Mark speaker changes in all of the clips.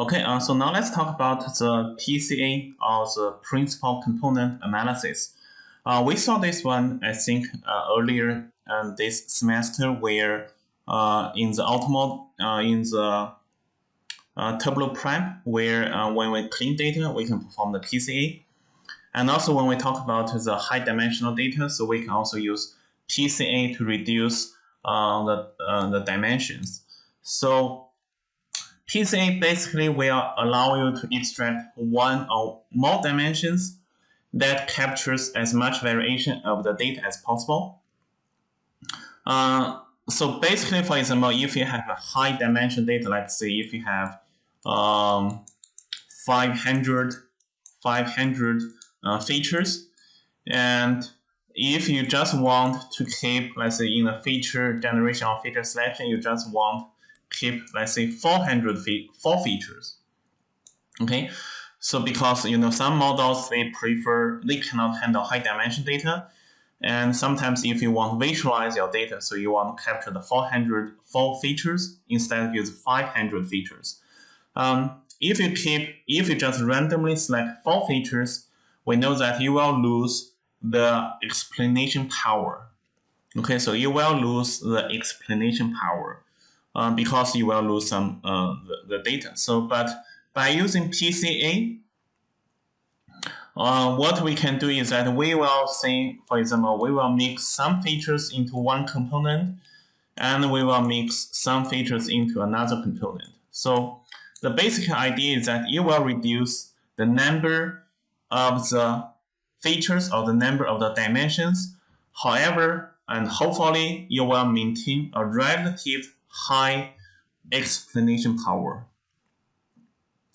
Speaker 1: Okay, uh, so now let's talk about the PCA or the principal component analysis. Uh, we saw this one, I think, uh, earlier um, this semester where uh, in the Auto Model, uh, in the uh, Turbo Prep, where when we clean data, we can perform the PCA. And also when we talk about the high dimensional data, so we can also use PCA to reduce the, the dimensions. So PCA basically will allow you to extract one or more dimensions that captures as much variation of the data as possible. Uh, so basically, for example, if you have a high dimension data, let's say if you have um, 500, 500 uh, features, and if you just want to keep, let's say, in a feature generation or feature selection, you just want keep, let's say, 400 fe four features. Okay, so because you know some models they prefer they cannot handle high dimension data, and sometimes if you want to visualize your data, so you want to capture the 400 four features instead of use 500 features. Um, if you keep if you just randomly select four features, we know that you will lose the explanation power. Okay, so you will lose the explanation power uh, because you will lose some uh, the, the data. So, but by using PCA, uh, what we can do is that we will say, for example, we will mix some features into one component, and we will mix some features into another component. So the basic idea is that you will reduce the number of the features or the number of the dimensions. However, and hopefully you will maintain a relative high explanation power.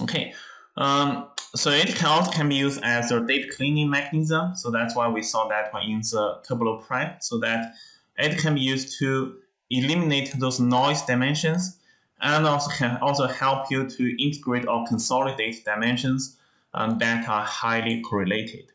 Speaker 1: Okay, um, so it can also can be used as a data cleaning mechanism. So that's why we saw that one in the Turbo Prep, so that it can be used to eliminate those noise dimensions and also can also help you to integrate or consolidate dimensions um, that are highly correlated.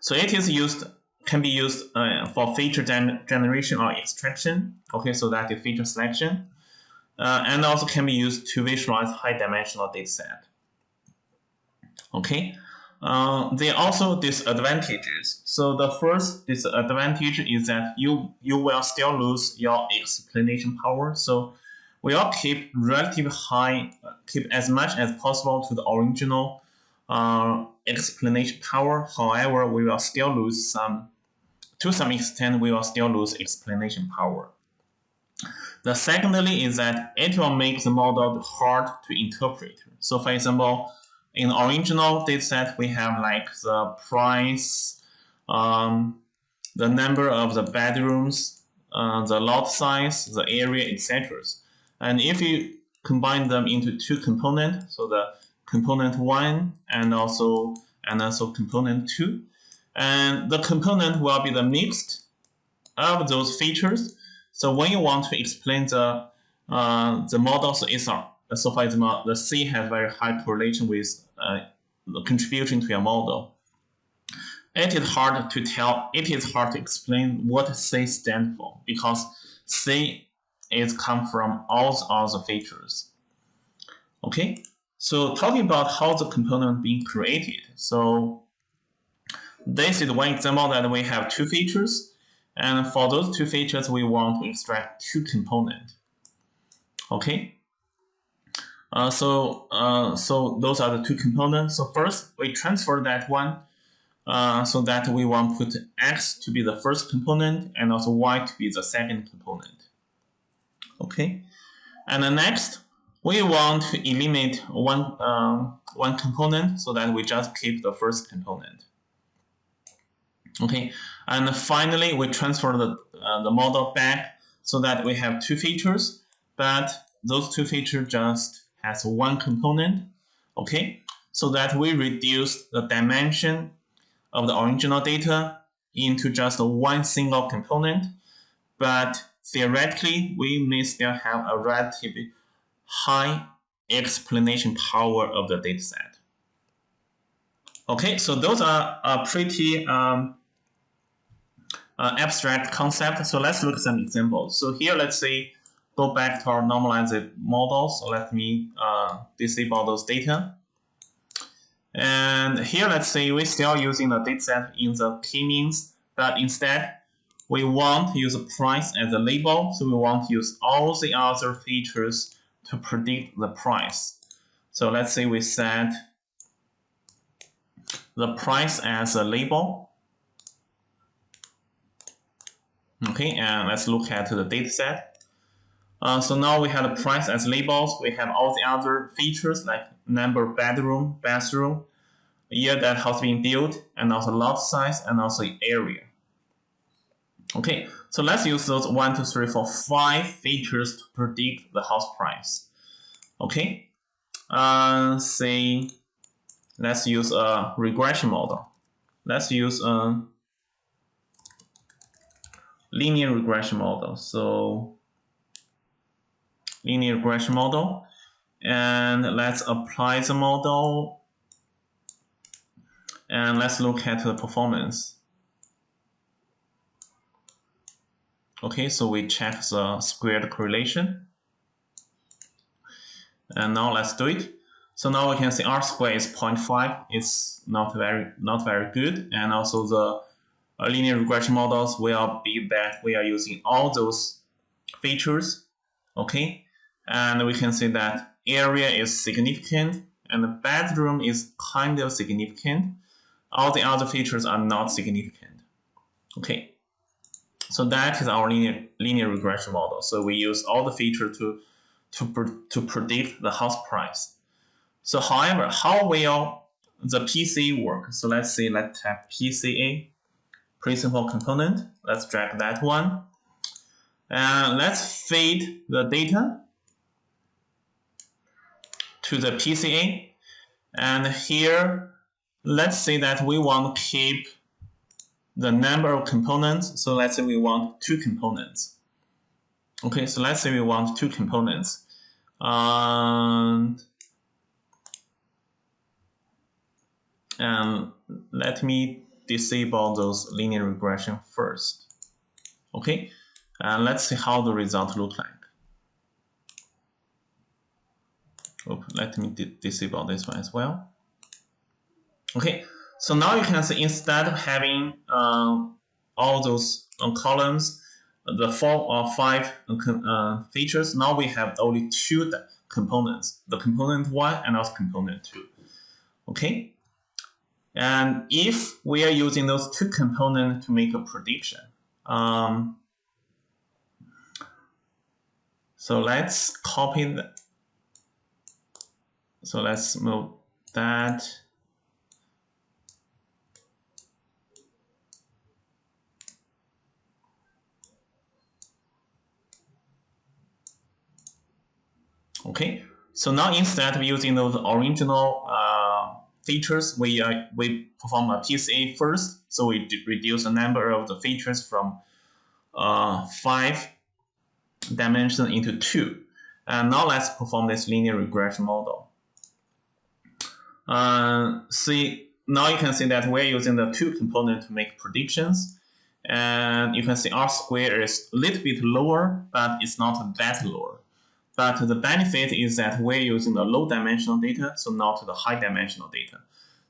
Speaker 1: So it is used can be used uh, for feature gen generation or extraction. Okay, so that is feature selection, uh, and also can be used to visualize high-dimensional dataset. Okay, uh, there are also disadvantages. So the first disadvantage is that you you will still lose your explanation power. So we will keep relatively high, keep as much as possible to the original uh, explanation power. However, we will still lose some, to some extent, we will still lose explanation power. The secondly is that it will make the model hard to interpret. So for example, in original dataset, we have like the price, um, the number of the bedrooms, uh, the lot size, the area, etc. And if you combine them into two components, so the component one and also and also component two, and the component will be the mixed of those features. So when you want to explain the uh, the model, so it's so for example, the C has very high correlation with uh, the contribution to your model. It is hard to tell. It is hard to explain what C stands for because C is come from all the other features. Okay, so talking about how the component being created. So this is one example that we have two features. And for those two features, we want to extract two components. Okay. Uh, so uh, so those are the two components. So first, we transfer that one uh, so that we want to put x to be the first component and also y to be the second component okay and then next we want to eliminate one uh, one component so that we just keep the first component okay and finally we transfer the, uh, the model back so that we have two features but those two features just has one component okay so that we reduce the dimension of the original data into just one single component but theoretically, we may still have a relatively high explanation power of the dataset. Okay, so those are a pretty um, uh, abstract concept. So let's look at some examples. So here, let's say go back to our normalized model. So let me uh, disable those data. And here, let's say we're still using the dataset in the k-means, but instead we want to use the price as a label. So we want to use all the other features to predict the price. So let's say we set the price as a label. Okay, and let's look at the dataset. Uh, so now we have the price as labels. We have all the other features like number bedroom, bathroom, year that has been built, and also lot size, and also area. Okay, so let's use those one, two, three, four, five features to predict the house price. Okay, uh, say let's use a regression model. Let's use a linear regression model. So linear regression model, and let's apply the model, and let's look at the performance. Okay, so we check the squared correlation. And now let's do it. So now we can see R square is 0.5. It's not very not very good. And also the linear regression models will be that we are using all those features. Okay, and we can see that area is significant and the bedroom is kind of significant. All the other features are not significant. Okay, so that is our linear, linear regression model. So we use all the features to, to, to predict the house price. So however, how will the PCA work? So let's say let's have PCA, principal component. Let's drag that one. And let's feed the data to the PCA. And here, let's say that we want to keep the number of components. So let's say we want two components. Okay, so let's say we want two components. And, and let me disable those linear regression first. Okay, and let's see how the result look like. Let me disable this one as well. Okay, so now you can see instead of having uh, all those uh, columns, the four or five uh, features, now we have only two components, the component one and also component two. Okay? And if we are using those two components to make a prediction, um, so let's copy the, so let's move that. Okay, so now instead of using those original uh, features, we uh, we perform a PCA first. So we reduce the number of the features from uh, five dimensions into two. And now let's perform this linear regression model. Uh, see, now you can see that we're using the two component to make predictions. And you can see R square is a little bit lower, but it's not that lower. But the benefit is that we're using the low dimensional data, so not the high dimensional data.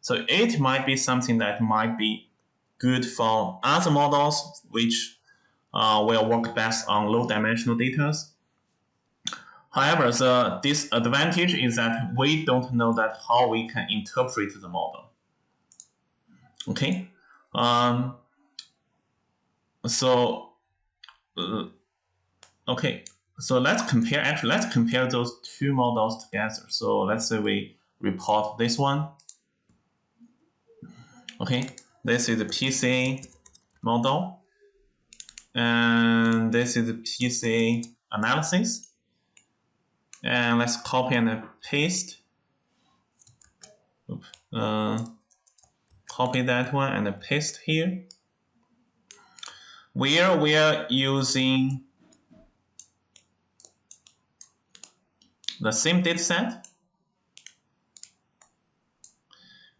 Speaker 1: So it might be something that might be good for other models, which uh, will work best on low dimensional data. However, the disadvantage is that we don't know that how we can interpret the model. Okay, um, so uh, okay, so let's compare, actually, let's compare those two models together. So let's say we report this one. Okay, this is the PCA model. And this is the PCA analysis. And let's copy and paste. Uh, copy that one and paste here. Where we are using the same data set.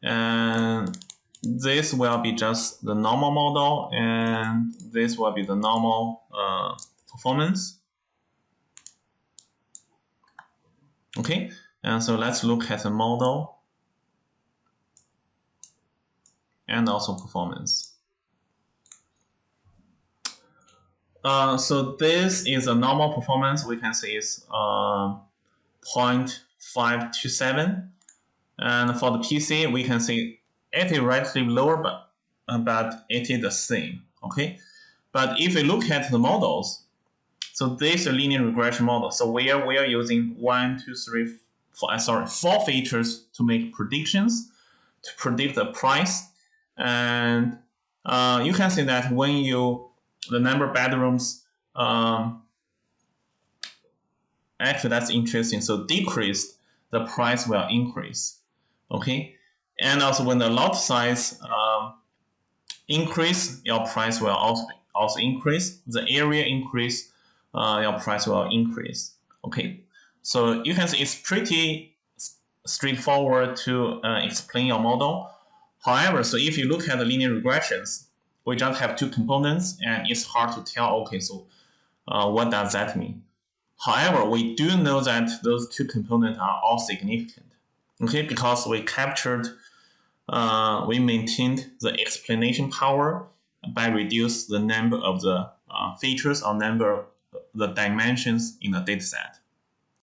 Speaker 1: And this will be just the normal model, and this will be the normal uh, performance. Okay, and so let's look at the model and also performance. Uh, so this is a normal performance. We can see is uh, 0.527. And for the PC, we can see it is relatively lower, but, uh, but it is the same. Okay. But if we look at the models, so this is a linear regression model. So where we are using one, two, three, four, uh, sorry, four features to make predictions to predict the price. And uh, you can see that when you the number of bedrooms, um, actually that's interesting. So decreased, the price will increase. Okay, and also when the lot size um, increase, your price will also also increase. The area increase, uh, your price will increase. Okay, so you can see it's pretty straightforward to uh, explain your model. However, so if you look at the linear regressions, we just have two components and it's hard to tell, okay, so uh, what does that mean? However, we do know that those two components are all significant, okay, because we captured, uh, we maintained the explanation power by reduce the number of the uh, features or number the dimensions in the dataset.